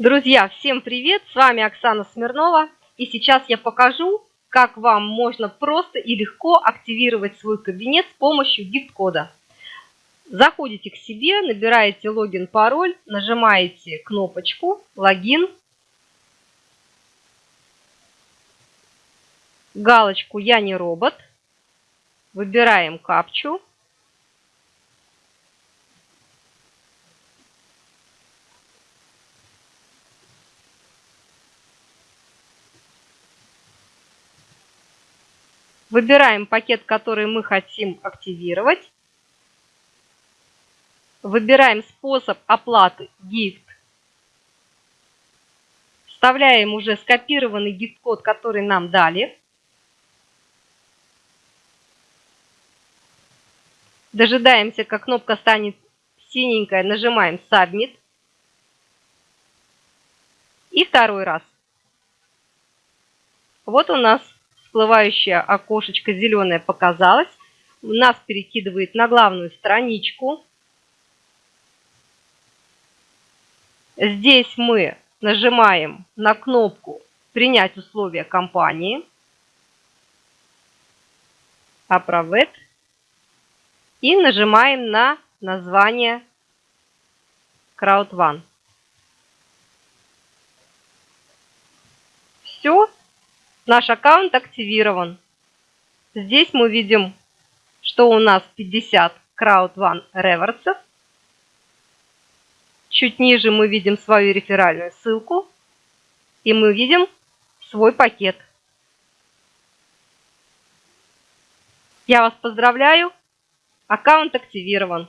Друзья, всем привет! С вами Оксана Смирнова. И сейчас я покажу, как вам можно просто и легко активировать свой кабинет с помощью гифт-кода. Заходите к себе, набираете логин, пароль, нажимаете кнопочку «Логин», галочку «Я не робот», выбираем капчу, Выбираем пакет, который мы хотим активировать. Выбираем способ оплаты гифт. Вставляем уже скопированный гифт-код, который нам дали. Дожидаемся, как кнопка станет синенькая, нажимаем Submit. И второй раз. Вот у нас всплывающее окошечко зеленое показалось. Нас перекидывает на главную страничку. Здесь мы нажимаем на кнопку «Принять условия компании». Approve и нажимаем на название CrowdOne. Все, Наш аккаунт активирован. Здесь мы видим, что у нас 50 Crowd One реверсов. Чуть ниже мы видим свою реферальную ссылку. И мы видим свой пакет. Я вас поздравляю. Аккаунт активирован.